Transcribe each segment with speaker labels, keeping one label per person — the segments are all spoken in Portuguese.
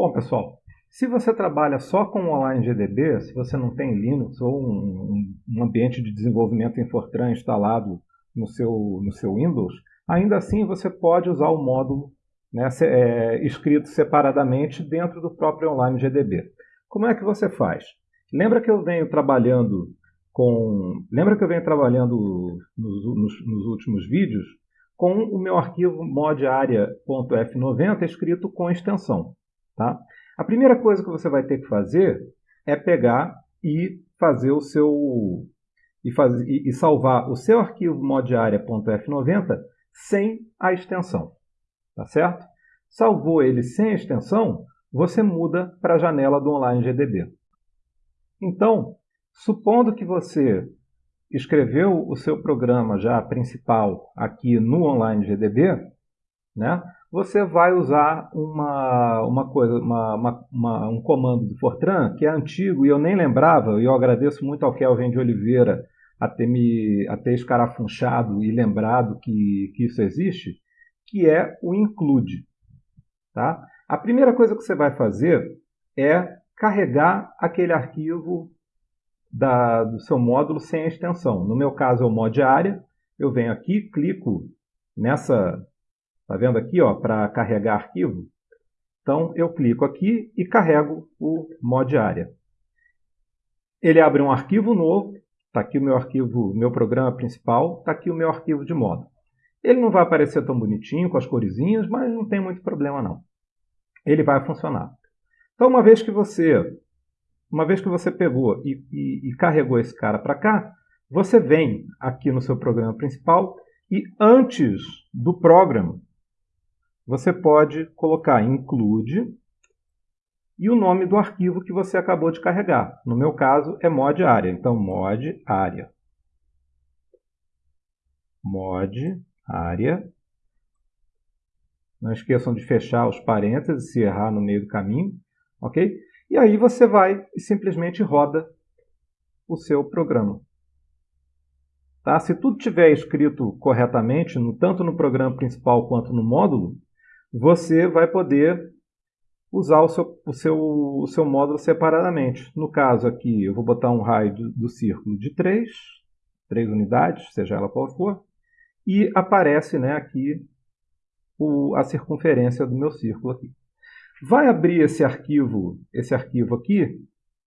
Speaker 1: Bom, pessoal, se você trabalha só com online GDB, se você não tem Linux ou um, um ambiente de desenvolvimento em Fortran instalado no seu, no seu Windows, ainda assim você pode usar o módulo né, é, escrito separadamente dentro do próprio online GDB. Como é que você faz? Lembra que eu venho trabalhando com. Lembra que eu venho trabalhando nos, nos, nos últimos vídeos com o meu arquivo modaria.f90 escrito com extensão. Tá? A primeira coisa que você vai ter que fazer é pegar e fazer o seu e, faz, e, e salvar o seu arquivo modaria.f90 sem a extensão. Tá certo? Salvou ele sem a extensão, você muda para a janela do Online GDB. Então, supondo que você escreveu o seu programa já principal aqui no Online GDB, né, você vai usar uma, uma coisa, uma, uma, uma, um comando do Fortran que é antigo e eu nem lembrava, e eu agradeço muito ao Kelvin de Oliveira a ter, me, a ter escarafunchado e lembrado que, que isso existe, que é o include. Tá? A primeira coisa que você vai fazer é carregar aquele arquivo da, do seu módulo sem extensão. No meu caso é o mod área. Eu venho aqui, clico nessa, tá vendo aqui, ó, para carregar arquivo. Então eu clico aqui e carrego o mod área. Ele abre um arquivo novo. Está aqui o meu arquivo, meu programa principal. Está aqui o meu arquivo de módulo. Ele não vai aparecer tão bonitinho com as coresinhas, mas não tem muito problema não. Ele vai funcionar. Então, uma vez que você uma vez que você pegou e, e, e carregou esse cara para cá, você vem aqui no seu programa principal e antes do programa, você pode colocar include e o nome do arquivo que você acabou de carregar. No meu caso é mod área, então mod área. Mod área. Não esqueçam de fechar os parênteses se errar no meio do caminho, ok? E aí você vai e simplesmente roda o seu programa. Tá? Se tudo tiver escrito corretamente, no, tanto no programa principal quanto no módulo, você vai poder usar o seu, o seu, o seu módulo separadamente. No caso aqui, eu vou botar um raio do, do círculo de 3, 3 unidades, seja ela qual for, e aparece né, aqui o, a circunferência do meu círculo aqui. Vai abrir esse arquivo, esse arquivo aqui,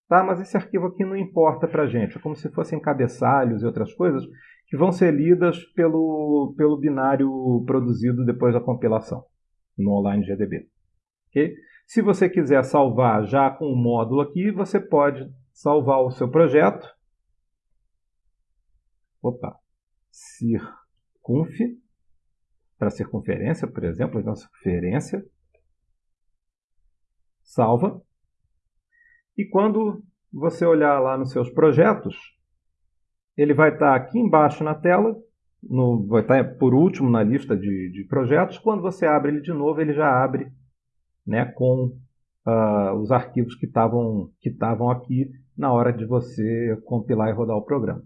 Speaker 1: tá? mas esse arquivo aqui não importa para a gente. É como se fossem cabeçalhos e outras coisas que vão ser lidas pelo, pelo binário produzido depois da compilação no Online GDB. Okay? Se você quiser salvar já com o módulo aqui, você pode salvar o seu projeto. Opa, circunf, para circunferência, por exemplo, então circunferência salva. E quando você olhar lá nos seus projetos, ele vai estar aqui embaixo na tela, no, vai estar por último na lista de, de, projetos. Quando você abre ele de novo, ele já abre né, com uh, os arquivos que estavam que aqui na hora de você compilar e rodar o programa.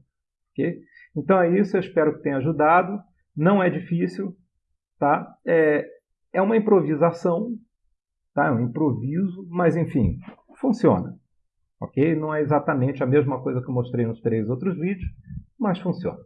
Speaker 1: Okay? Então é isso, eu espero que tenha ajudado. Não é difícil, tá? É, é uma improvisação, Tá? É um improviso, mas enfim, funciona. Ok? Não é exatamente a mesma coisa que eu mostrei nos três outros vídeos, mas funciona.